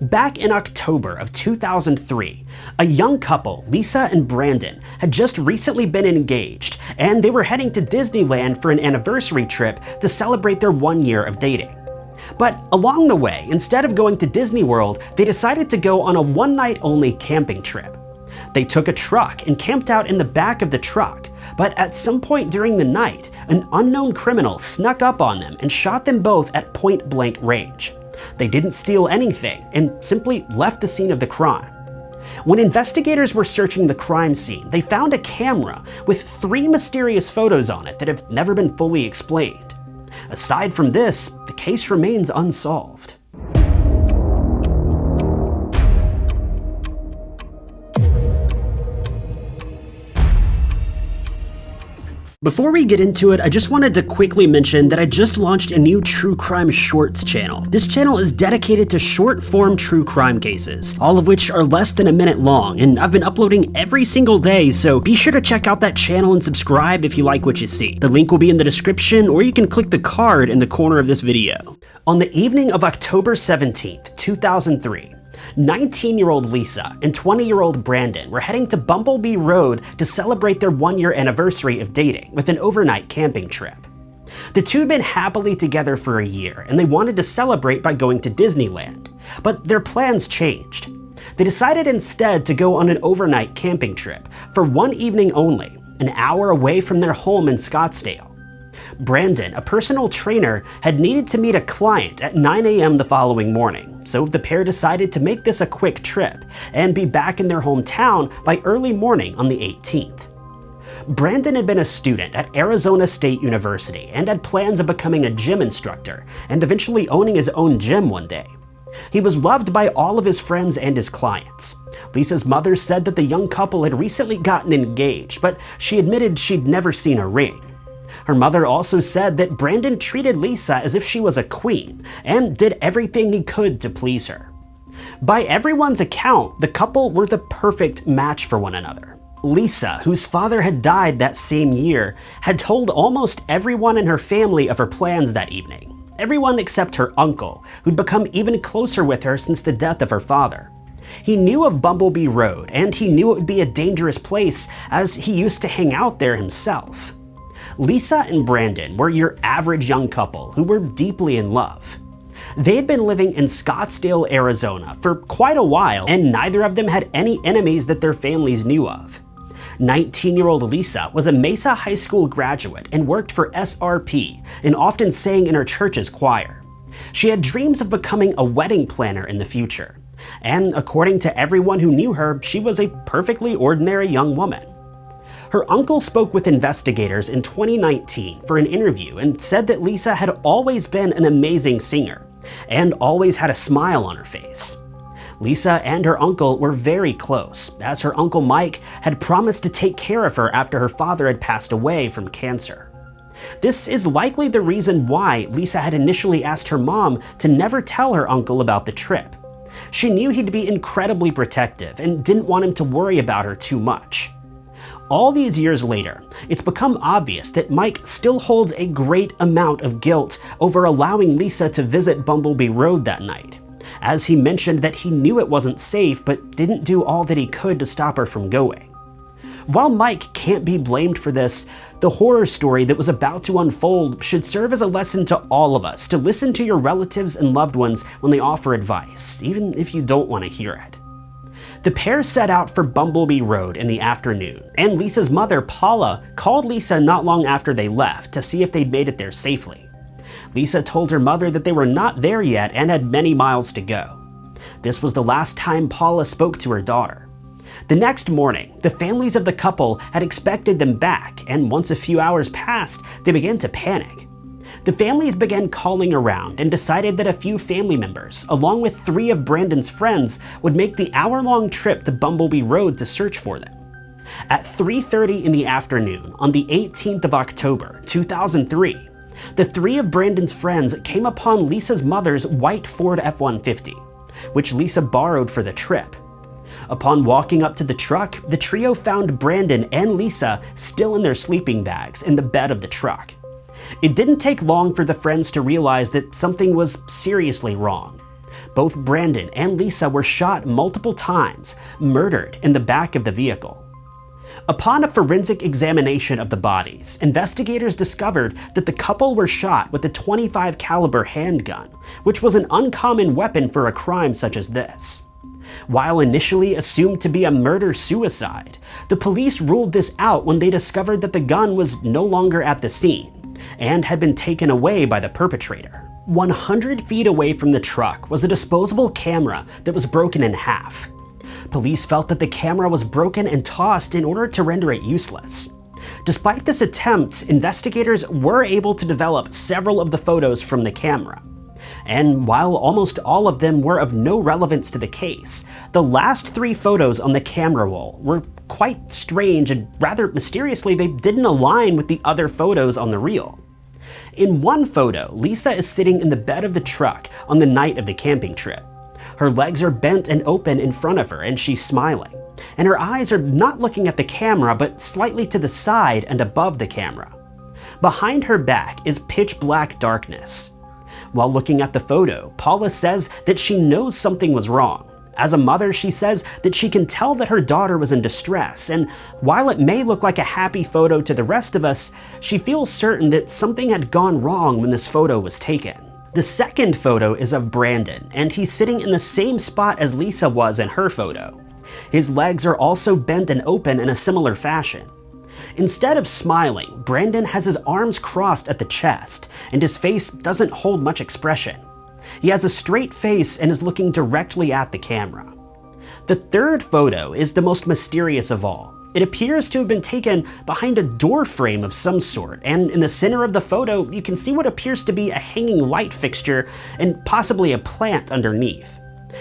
Back in October of 2003, a young couple, Lisa and Brandon, had just recently been engaged, and they were heading to Disneyland for an anniversary trip to celebrate their one year of dating. But along the way, instead of going to Disney World, they decided to go on a one night only camping trip. They took a truck and camped out in the back of the truck, but at some point during the night, an unknown criminal snuck up on them and shot them both at point blank range. They didn't steal anything and simply left the scene of the crime. When investigators were searching the crime scene, they found a camera with three mysterious photos on it that have never been fully explained. Aside from this, the case remains unsolved. Before we get into it, I just wanted to quickly mention that I just launched a new true crime shorts channel. This channel is dedicated to short form true crime cases, all of which are less than a minute long, and I've been uploading every single day, so be sure to check out that channel and subscribe if you like what you see. The link will be in the description, or you can click the card in the corner of this video. On the evening of October 17th, 2003, 19-year-old Lisa and 20-year-old Brandon were heading to Bumblebee Road to celebrate their one-year anniversary of dating with an overnight camping trip. The two had been happily together for a year, and they wanted to celebrate by going to Disneyland. But their plans changed. They decided instead to go on an overnight camping trip for one evening only, an hour away from their home in Scottsdale. Brandon, a personal trainer, had needed to meet a client at 9 a.m. the following morning, so the pair decided to make this a quick trip and be back in their hometown by early morning on the 18th. Brandon had been a student at Arizona State University and had plans of becoming a gym instructor and eventually owning his own gym one day. He was loved by all of his friends and his clients. Lisa's mother said that the young couple had recently gotten engaged, but she admitted she'd never seen a ring. Her mother also said that Brandon treated Lisa as if she was a queen and did everything he could to please her. By everyone's account, the couple were the perfect match for one another. Lisa, whose father had died that same year, had told almost everyone in her family of her plans that evening. Everyone except her uncle, who'd become even closer with her since the death of her father. He knew of Bumblebee Road, and he knew it would be a dangerous place as he used to hang out there himself. Lisa and Brandon were your average young couple who were deeply in love. They had been living in Scottsdale, Arizona for quite a while, and neither of them had any enemies that their families knew of. 19-year-old Lisa was a Mesa High School graduate and worked for SRP and often sang in her church's choir. She had dreams of becoming a wedding planner in the future. And according to everyone who knew her, she was a perfectly ordinary young woman. Her uncle spoke with investigators in 2019 for an interview and said that Lisa had always been an amazing singer and always had a smile on her face. Lisa and her uncle were very close, as her uncle Mike had promised to take care of her after her father had passed away from cancer. This is likely the reason why Lisa had initially asked her mom to never tell her uncle about the trip. She knew he'd be incredibly protective and didn't want him to worry about her too much. All these years later, it's become obvious that Mike still holds a great amount of guilt over allowing Lisa to visit Bumblebee Road that night, as he mentioned that he knew it wasn't safe but didn't do all that he could to stop her from going. While Mike can't be blamed for this, the horror story that was about to unfold should serve as a lesson to all of us to listen to your relatives and loved ones when they offer advice, even if you don't want to hear it. The pair set out for Bumblebee Road in the afternoon, and Lisa's mother, Paula, called Lisa not long after they left to see if they'd made it there safely. Lisa told her mother that they were not there yet and had many miles to go. This was the last time Paula spoke to her daughter. The next morning, the families of the couple had expected them back, and once a few hours passed, they began to panic. The families began calling around and decided that a few family members, along with three of Brandon's friends, would make the hour-long trip to Bumblebee Road to search for them. At 3.30 in the afternoon on the 18th of October, 2003, the three of Brandon's friends came upon Lisa's mother's white Ford F-150, which Lisa borrowed for the trip. Upon walking up to the truck, the trio found Brandon and Lisa still in their sleeping bags in the bed of the truck. It didn't take long for the friends to realize that something was seriously wrong. both Brandon and Lisa were shot multiple times, murdered in the back of the vehicle. Upon a forensic examination of the bodies, investigators discovered that the couple were shot with a 25 caliber handgun, which was an uncommon weapon for a crime such as this. While initially assumed to be a murder-suicide, the police ruled this out when they discovered that the gun was no longer at the scene and had been taken away by the perpetrator. 100 feet away from the truck was a disposable camera that was broken in half. Police felt that the camera was broken and tossed in order to render it useless. Despite this attempt, investigators were able to develop several of the photos from the camera. And while almost all of them were of no relevance to the case, the last three photos on the camera roll were quite strange and rather mysteriously they didn't align with the other photos on the reel. In one photo, Lisa is sitting in the bed of the truck on the night of the camping trip. Her legs are bent and open in front of her and she's smiling. And her eyes are not looking at the camera but slightly to the side and above the camera. Behind her back is pitch black darkness. While looking at the photo, Paula says that she knows something was wrong. As a mother, she says that she can tell that her daughter was in distress, and while it may look like a happy photo to the rest of us, she feels certain that something had gone wrong when this photo was taken. The second photo is of Brandon, and he's sitting in the same spot as Lisa was in her photo. His legs are also bent and open in a similar fashion. Instead of smiling, Brandon has his arms crossed at the chest, and his face doesn't hold much expression. He has a straight face and is looking directly at the camera. The third photo is the most mysterious of all. It appears to have been taken behind a door frame of some sort, and in the center of the photo, you can see what appears to be a hanging light fixture and possibly a plant underneath.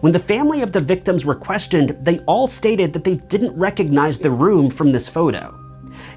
When the family of the victims were questioned, they all stated that they didn't recognize the room from this photo.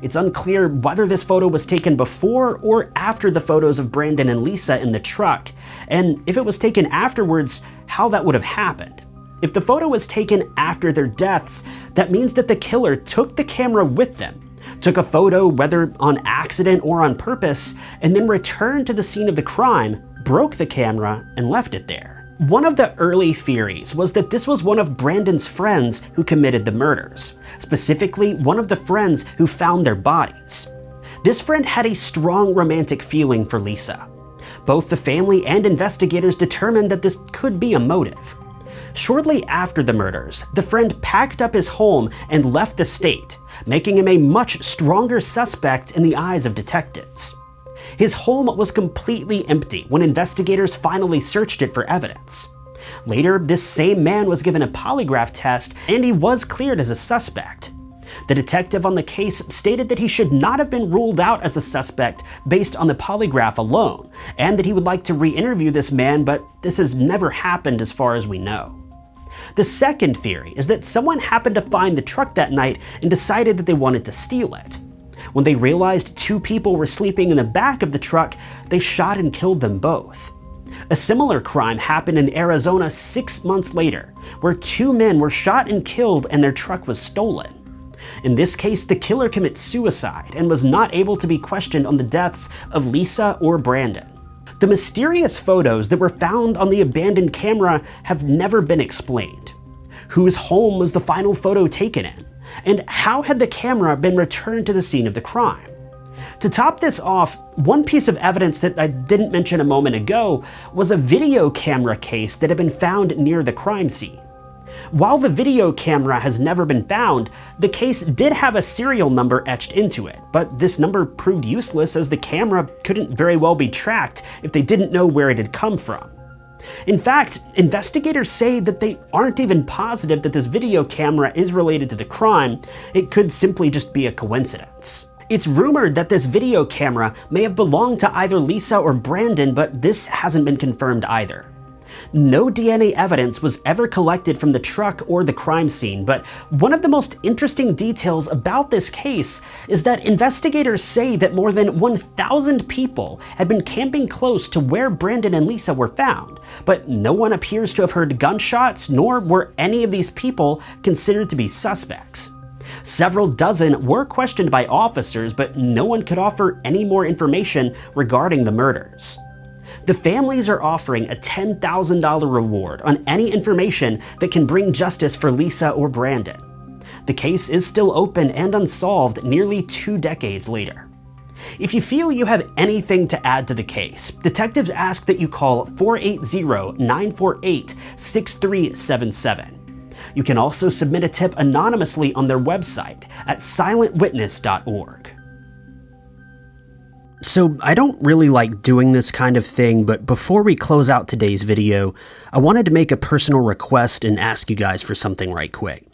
It's unclear whether this photo was taken before or after the photos of Brandon and Lisa in the truck, and if it was taken afterwards, how that would have happened. If the photo was taken after their deaths, that means that the killer took the camera with them, took a photo whether on accident or on purpose, and then returned to the scene of the crime, broke the camera, and left it there. One of the early theories was that this was one of Brandon's friends who committed the murders, specifically one of the friends who found their bodies. This friend had a strong romantic feeling for Lisa. Both the family and investigators determined that this could be a motive. Shortly after the murders, the friend packed up his home and left the state, making him a much stronger suspect in the eyes of detectives. His home was completely empty when investigators finally searched it for evidence. Later, this same man was given a polygraph test and he was cleared as a suspect. The detective on the case stated that he should not have been ruled out as a suspect based on the polygraph alone, and that he would like to re-interview this man, but this has never happened as far as we know. The second theory is that someone happened to find the truck that night and decided that they wanted to steal it. When they realized two people were sleeping in the back of the truck, they shot and killed them both. A similar crime happened in Arizona six months later, where two men were shot and killed and their truck was stolen. In this case, the killer commits suicide and was not able to be questioned on the deaths of Lisa or Brandon. The mysterious photos that were found on the abandoned camera have never been explained. Whose home was the final photo taken in? And how had the camera been returned to the scene of the crime? To top this off, one piece of evidence that I didn't mention a moment ago was a video camera case that had been found near the crime scene. While the video camera has never been found, the case did have a serial number etched into it, but this number proved useless as the camera couldn't very well be tracked if they didn't know where it had come from. In fact, investigators say that they aren't even positive that this video camera is related to the crime, it could simply just be a coincidence. It's rumored that this video camera may have belonged to either Lisa or Brandon, but this hasn't been confirmed either. No DNA evidence was ever collected from the truck or the crime scene, but one of the most interesting details about this case is that investigators say that more than 1,000 people had been camping close to where Brandon and Lisa were found, but no one appears to have heard gunshots, nor were any of these people considered to be suspects. Several dozen were questioned by officers, but no one could offer any more information regarding the murders. The families are offering a $10,000 reward on any information that can bring justice for Lisa or Brandon. The case is still open and unsolved nearly two decades later. If you feel you have anything to add to the case, detectives ask that you call 480-948-6377. You can also submit a tip anonymously on their website at silentwitness.org. So I don't really like doing this kind of thing, but before we close out today's video, I wanted to make a personal request and ask you guys for something right quick.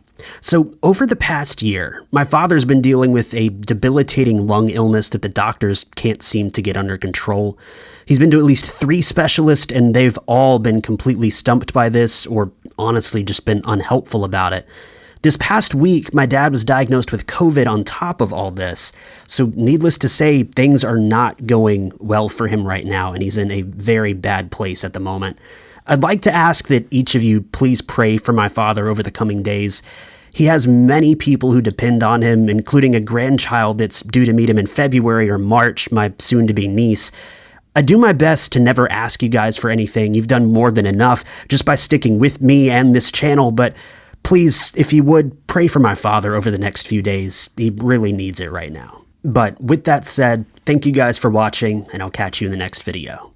So, over the past year, my father's been dealing with a debilitating lung illness that the doctors can't seem to get under control. He's been to at least three specialists, and they've all been completely stumped by this, or honestly just been unhelpful about it. This past week, my dad was diagnosed with COVID on top of all this. So, needless to say, things are not going well for him right now, and he's in a very bad place at the moment. I'd like to ask that each of you please pray for my father over the coming days. He has many people who depend on him, including a grandchild that's due to meet him in February or March, my soon to be niece. I do my best to never ask you guys for anything. You've done more than enough just by sticking with me and this channel, but please, if you would, pray for my father over the next few days. He really needs it right now. But with that said, thank you guys for watching, and I'll catch you in the next video.